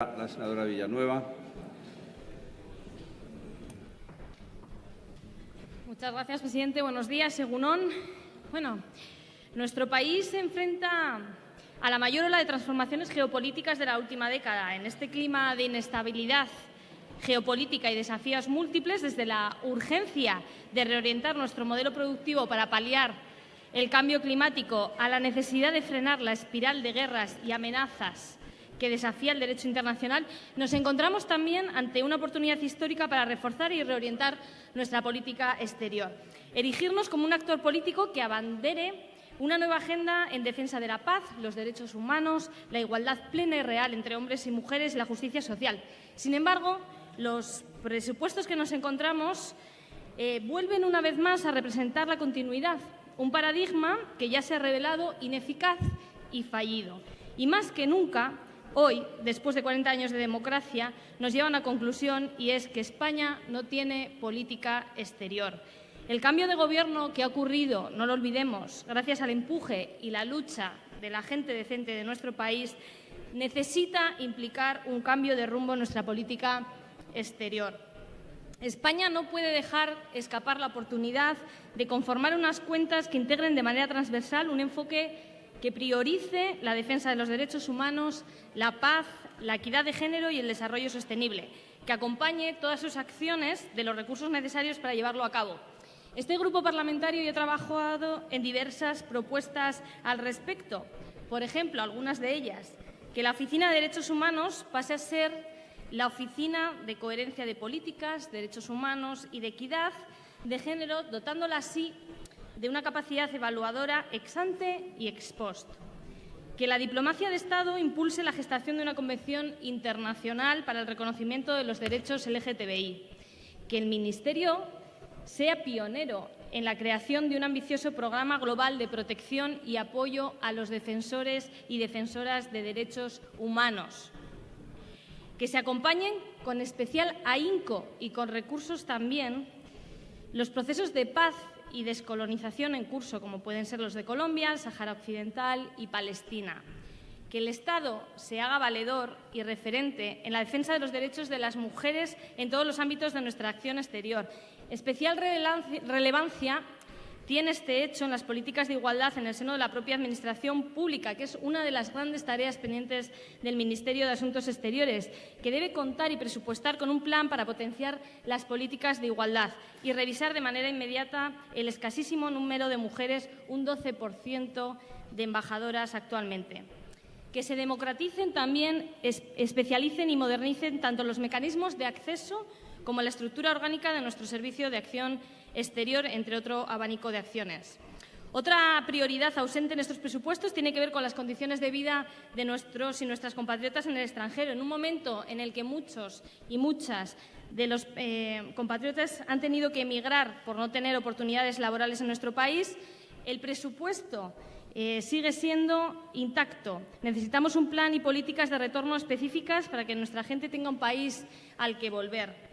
La senadora Villanueva. Muchas gracias, presidente. Buenos días, Segunón. Bueno, nuestro país se enfrenta a la mayor ola de transformaciones geopolíticas de la última década. En este clima de inestabilidad geopolítica y desafíos múltiples, desde la urgencia de reorientar nuestro modelo productivo para paliar el cambio climático a la necesidad de frenar la espiral de guerras y amenazas que desafía el derecho internacional, nos encontramos también ante una oportunidad histórica para reforzar y reorientar nuestra política exterior. Erigirnos como un actor político que abandere una nueva agenda en defensa de la paz, los derechos humanos, la igualdad plena y real entre hombres y mujeres y la justicia social. Sin embargo, los presupuestos que nos encontramos eh, vuelven una vez más a representar la continuidad, un paradigma que ya se ha revelado ineficaz y fallido. Y más que nunca, hoy, después de 40 años de democracia, nos lleva a una conclusión y es que España no tiene política exterior. El cambio de gobierno que ha ocurrido, no lo olvidemos, gracias al empuje y la lucha de la gente decente de nuestro país, necesita implicar un cambio de rumbo en nuestra política exterior. España no puede dejar escapar la oportunidad de conformar unas cuentas que integren de manera transversal un enfoque que priorice la defensa de los derechos humanos, la paz, la equidad de género y el desarrollo sostenible, que acompañe todas sus acciones de los recursos necesarios para llevarlo a cabo. Este grupo parlamentario ya ha trabajado en diversas propuestas al respecto. Por ejemplo, algunas de ellas, que la Oficina de Derechos Humanos pase a ser la Oficina de Coherencia de Políticas, Derechos Humanos y de Equidad de Género, dotándola así de una capacidad evaluadora ex ante y ex post. Que la diplomacia de Estado impulse la gestación de una convención internacional para el reconocimiento de los derechos LGTBI. Que el Ministerio sea pionero en la creación de un ambicioso programa global de protección y apoyo a los defensores y defensoras de derechos humanos. Que se acompañen con especial ahínco y con recursos también los procesos de paz y descolonización en curso, como pueden ser los de Colombia, Sahara Occidental y Palestina. Que el Estado se haga valedor y referente en la defensa de los derechos de las mujeres en todos los ámbitos de nuestra acción exterior. Especial relevancia tiene este hecho en las políticas de igualdad en el seno de la propia Administración pública, que es una de las grandes tareas pendientes del Ministerio de Asuntos Exteriores, que debe contar y presupuestar con un plan para potenciar las políticas de igualdad y revisar de manera inmediata el escasísimo número de mujeres, un 12% de embajadoras actualmente. Que se democraticen también, especialicen y modernicen tanto los mecanismos de acceso como la estructura orgánica de nuestro Servicio de Acción Exterior, entre otro abanico de acciones. Otra prioridad ausente en estos presupuestos tiene que ver con las condiciones de vida de nuestros y nuestras compatriotas en el extranjero. En un momento en el que muchos y muchas de los eh, compatriotas han tenido que emigrar por no tener oportunidades laborales en nuestro país, el presupuesto eh, sigue siendo intacto. Necesitamos un plan y políticas de retorno específicas para que nuestra gente tenga un país al que volver.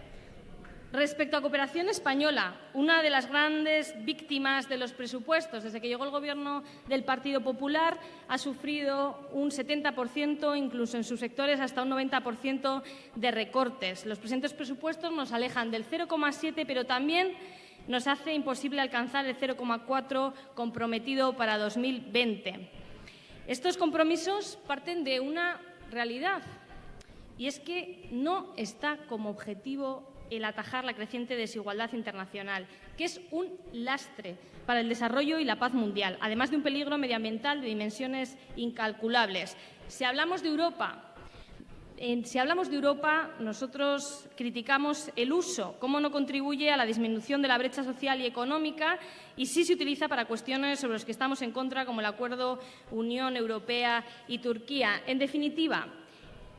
Respecto a cooperación española, una de las grandes víctimas de los presupuestos, desde que llegó el Gobierno del Partido Popular, ha sufrido un 70%, incluso en sus sectores hasta un 90% de recortes. Los presentes presupuestos nos alejan del 0,7, pero también nos hace imposible alcanzar el 0,4 comprometido para 2020. Estos compromisos parten de una realidad, y es que no está como objetivo el atajar la creciente desigualdad internacional, que es un lastre para el desarrollo y la paz mundial, además de un peligro medioambiental de dimensiones incalculables. Si hablamos de Europa, si hablamos de Europa, nosotros criticamos el uso, cómo no contribuye a la disminución de la brecha social y económica y sí se utiliza para cuestiones sobre las que estamos en contra, como el acuerdo Unión Europea y Turquía. En definitiva,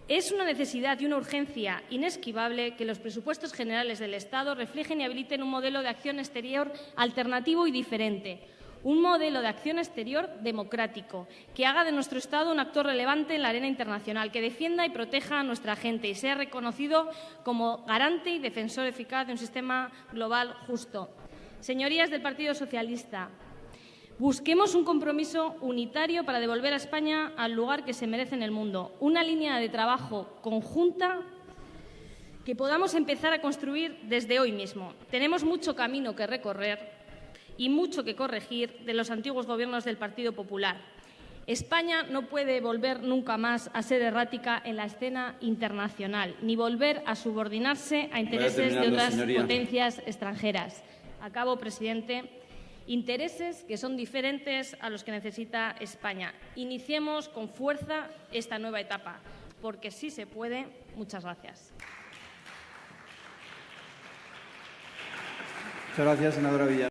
es una necesidad y una urgencia inesquivable que los presupuestos generales del Estado reflejen y habiliten un modelo de acción exterior alternativo y diferente, un modelo de acción exterior democrático, que haga de nuestro Estado un actor relevante en la arena internacional, que defienda y proteja a nuestra gente y sea reconocido como garante y defensor eficaz de un sistema global justo. Señorías del Partido Socialista, Busquemos un compromiso unitario para devolver a España al lugar que se merece en el mundo, una línea de trabajo conjunta que podamos empezar a construir desde hoy mismo. Tenemos mucho camino que recorrer y mucho que corregir de los antiguos gobiernos del Partido Popular. España no puede volver nunca más a ser errática en la escena internacional, ni volver a subordinarse a intereses de otras señoría. potencias extranjeras. Acabo, presidente intereses que son diferentes a los que necesita España. Iniciemos con fuerza esta nueva etapa, porque sí se puede. Muchas gracias. Muchas gracias, senadora Villar.